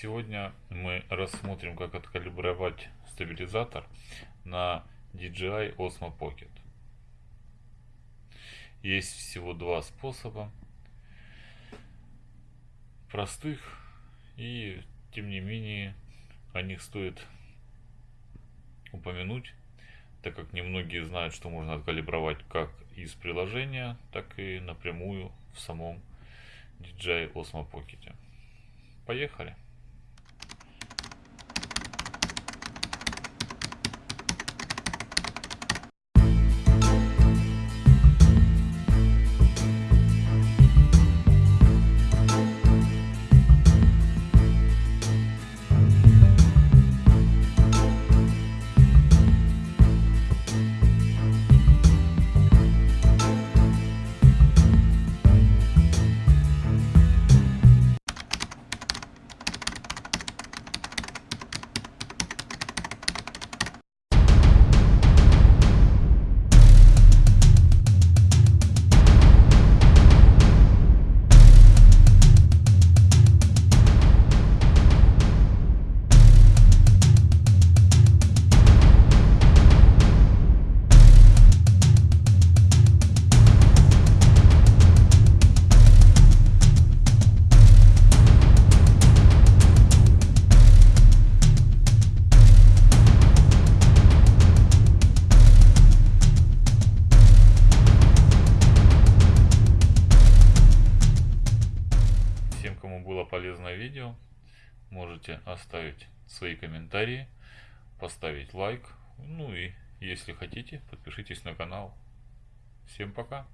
Сегодня мы рассмотрим, как откалибровать стабилизатор на DJI Osmo Pocket. Есть всего два способа, простых, и тем не менее о них стоит упомянуть, так как немногие знают, что можно откалибровать как из приложения, так и напрямую в самом DJI Osmo Pocket. Поехали! Полезное видео, можете оставить свои комментарии, поставить лайк, ну и если хотите, подпишитесь на канал. Всем пока!